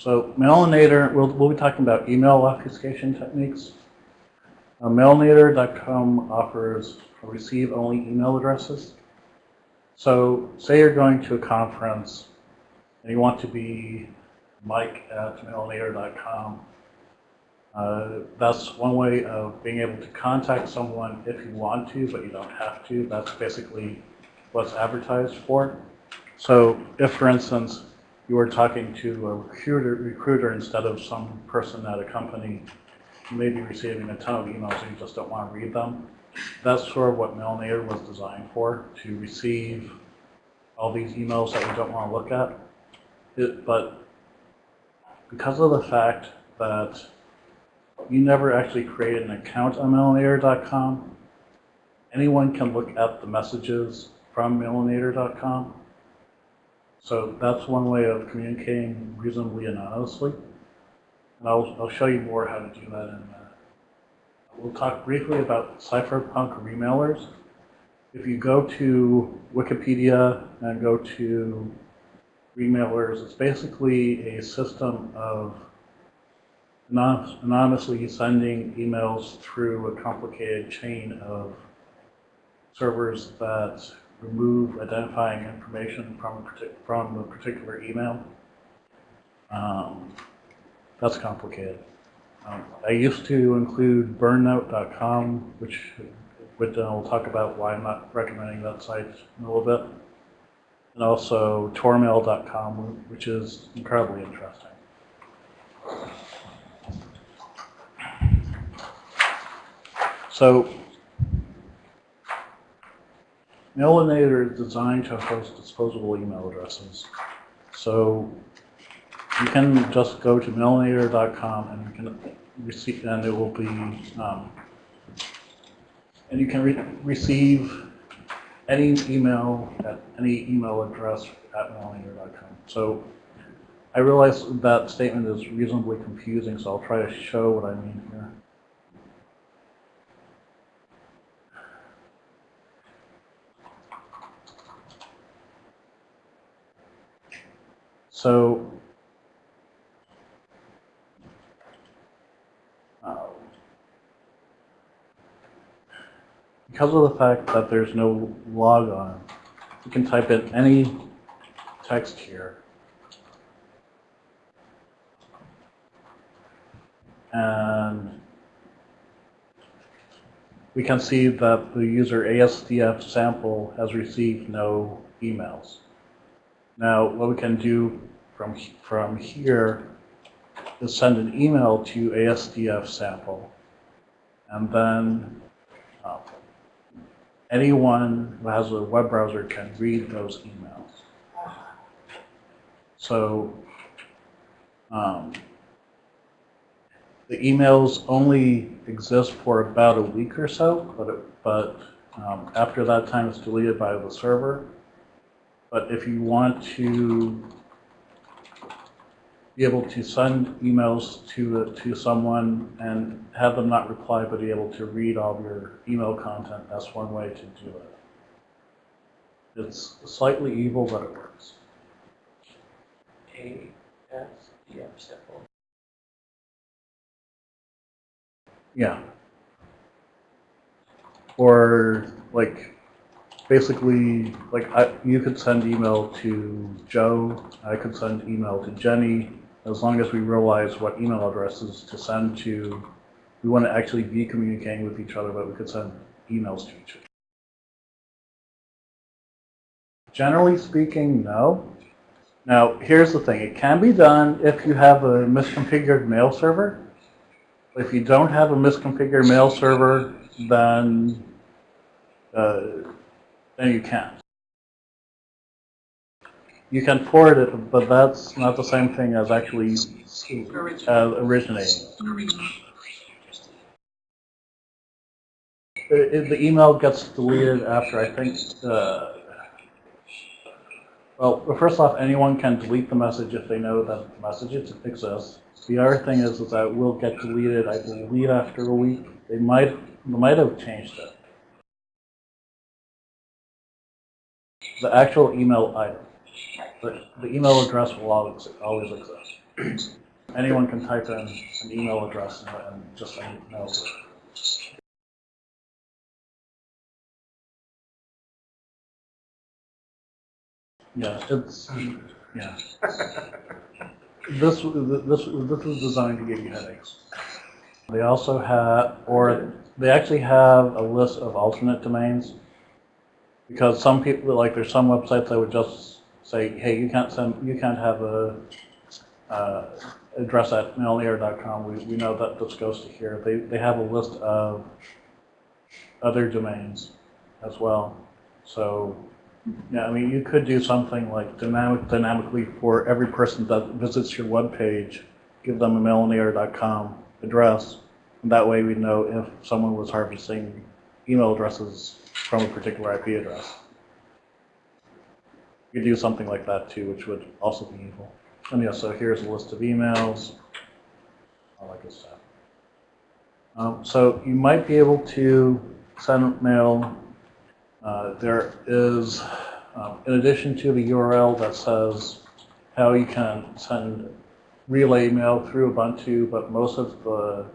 so Mailinator, we'll, we'll be talking about email obfuscation techniques. Uh, Mailinator.com offers receive-only email addresses. So say you're going to a conference and you want to be mike at mailinator.com. Uh, that's one way of being able to contact someone if you want to, but you don't have to. That's basically what's advertised for. So if, for instance, you were talking to a recruiter, recruiter instead of some person at a company, you may be receiving a ton of emails and you just don't want to read them. That's sort of what Mailinator was designed for, to receive all these emails that you don't want to look at. It, but because of the fact that you never actually created an account on mailinator.com, anyone can look at the messages from mailinator.com so that's one way of communicating reasonably anonymously. And I'll, I'll show you more how to do that in a minute. We'll talk briefly about cypherpunk remailers. If you go to Wikipedia and go to remailers, it's basically a system of anonymously sending emails through a complicated chain of servers that remove identifying information from a, partic from a particular email. Um, that's complicated. Um, I used to include burnnote.com, which which uh, we'll talk about why I'm not recommending that site in a little bit. And also tormail.com, which is incredibly interesting. So Mailinator is designed to host disposable email addresses. So you can just go to mailinator.com and you can receive, and it will be, um, and you can re receive any email at any email address at mailinator.com. So I realize that statement is reasonably confusing, so I'll try to show what I mean here. So uh, because of the fact that there's no logon, you can type in any text here. And we can see that the user ASDF sample has received no emails. Now, what we can do from, from here is send an email to ASDF sample. And then uh, anyone who has a web browser can read those emails. So um, the emails only exist for about a week or so, but, it, but um, after that time it's deleted by the server. But if you want to be able to send emails to to someone and have them not reply, but be able to read all your email content, that's one way to do it. It's slightly evil, but it works. ASDF sample. Yeah. Or like basically, like I, you could send email to Joe, I could send email to Jenny, as long as we realize what email addresses to send to. We want to actually be communicating with each other, but we could send emails to each other. Generally speaking, no. Now, here's the thing. It can be done if you have a misconfigured mail server. If you don't have a misconfigured mail server, then uh, then you can't. You can forward it, but that's not the same thing as actually uh, originating. It, the email gets deleted after, I think, uh, well, first off, anyone can delete the message if they know that the message exists. The other thing is, is that it will get deleted, I believe, after a week. They might, they might have changed it. The actual email item. The, the email address will always, always exist. anyone can type in an email address and, just send emails. Yeah, it's, yeah. This, this, this is designed to give you headaches. They also have, or they actually have a list of alternate domains. Because some people, like there's some websites that would just say, hey, you can't send, you can't have a, uh, address at mailinator.com. We, we know that this goes to here. They, they have a list of other domains as well. So, yeah, I mean, you could do something like dynamic, dynamically for every person that visits your web page, give them a mailinator.com address. And that way we know if someone was harvesting email addresses from a particular IP address. You could do something like that too, which would also be evil. And yeah, so here's a list of emails, all that good stuff. Um, so you might be able to send mail. Uh, there is, um, in addition to the URL that says how you can send relay mail through Ubuntu, but most of the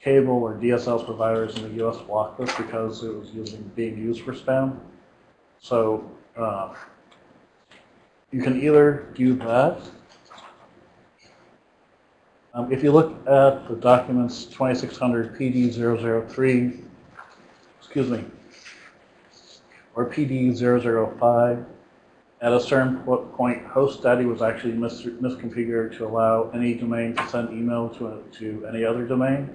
cable or DSL providers in the US blocked this because it was using, being used for spam. So uh, you can either do that. Um, if you look at the documents 2600 PD003, excuse me, or PD005, at a certain po- point, HostDaddy was actually mis- misconfigured to allow any domain to send email to, to any other domain.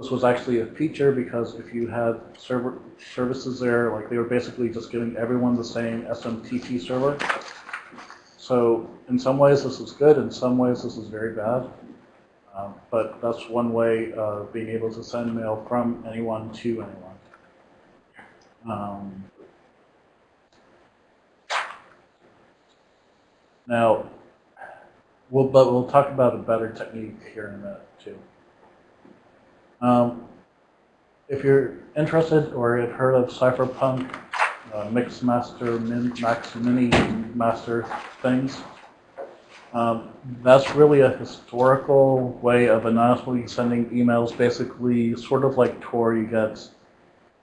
This was actually a feature because if you had server services there, like they were basically just giving everyone the same SMTP server. So in some ways this is good, in some ways this is very bad. Um, but that's one way of being able to send mail from anyone to anyone. Um, now, we'll, but we'll talk about a better technique here in a minute too. Um, if you're interested or have heard of Cypherpunk, uh, Mix Master, Min, Max Mini Master things, um, that's really a historical way of anonymously sending emails, basically sort of like Tor, you get,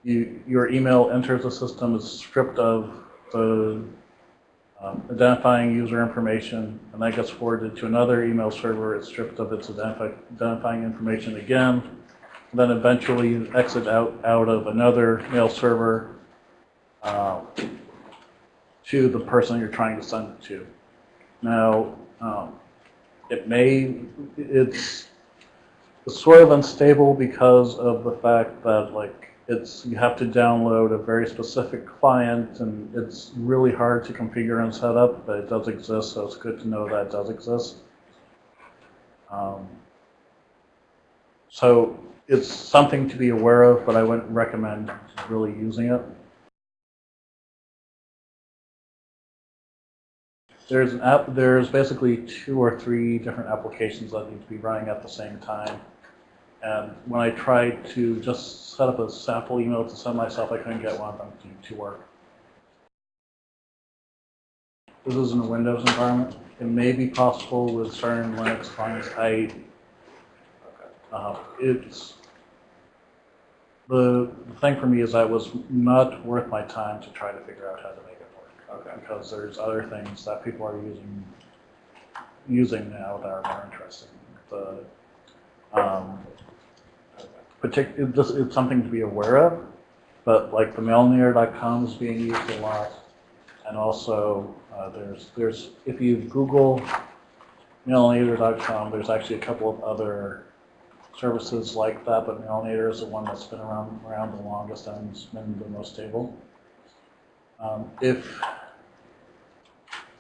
you, your email enters the system, is stripped of the um, identifying user information, and that gets forwarded to another email server, it's stripped of its identify, identifying information again, then eventually you exit out, out of another mail server uh, to the person you're trying to send it to. Now, um, it may, it's, it's sort of unstable because of the fact that like it's, you have to download a very specific client and it's really hard to configure and set up, but it does exist, so it's good to know that it does exist. Um, so it's something to be aware of, but I wouldn't recommend really using it. There's an app, there's basically two or three different applications that need to be running at the same time. And when I tried to just set up a sample email to send myself, I couldn't get one of them to, to work. This is in a Windows environment. It may be possible with certain Linux clients. I, uh, it's, the, the thing for me is that it was not worth my time to try to figure out how to make it work. Okay. Because there's other things that people are using, using now that are more interesting. The, um, partic- it it's something to be aware of, but like the mailinator.com is being used a lot. And also, uh, there's, there's, if you Google mailinator.com, there's actually a couple of other services like that, but Mailinator is the one that's been around, around the longest and has been the most stable. Um, if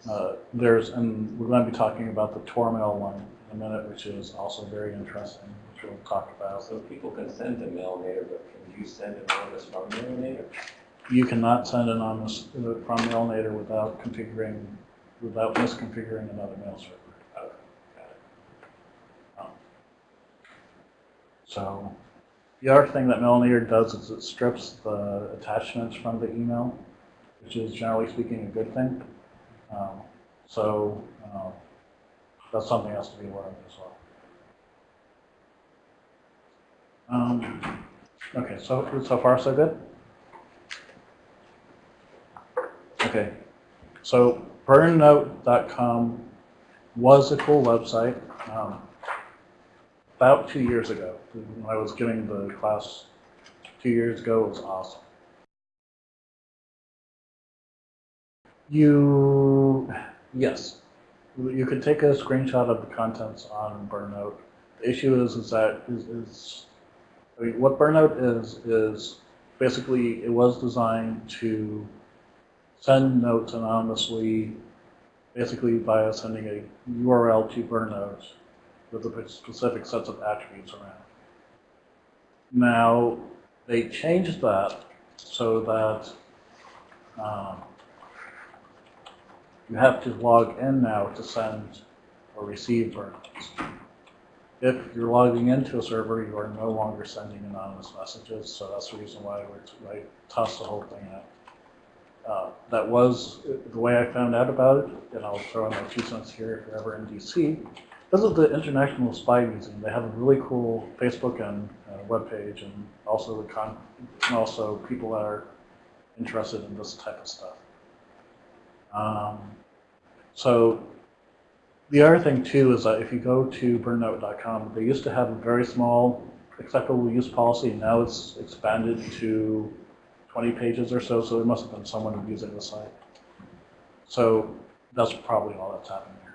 uh, there's, and we're going to be talking about the Tormail one in a minute, which is also very interesting, which we'll talk about. So people can send to Mailinator, but can you send anonymous from Mailinator? You cannot send anonymous uh, from Mailinator without configuring, without misconfiguring another mail server. Okay, got it. So the other thing that Mailinator does is it strips the attachments from the email, which is generally speaking a good thing. Um, so uh, that's something else to be aware of as well. Um, okay, so, so far so good? Okay, so burnnote.com was a cool website. Um, about two years ago, when I was giving the class two years ago, it was awesome. You, yes, you could take a screenshot of the contents on BurnNote. The issue is, is that is, is I mean, what BurnNote is is basically it was designed to send notes anonymously, basically via sending a URL to BurnNote with a specific sets of attributes around. Now, they changed that so that um, you have to log in now to send or receive burnouts. If you're logging into a server, you are no longer sending anonymous messages, so that's the reason why I tossed the whole thing out. Uh, that was the way I found out about it, and I'll throw in my two cents here if you're ever in DC. This is the International Spy Museum. They have a really cool Facebook and uh, webpage, and also the con, and also people that are interested in this type of stuff. Um, so the other thing too is that if you go to burnnote.com, they used to have a very small acceptable use policy. And now it's expanded to 20 pages or so. So there must have been someone abusing the site. So that's probably all that's happening.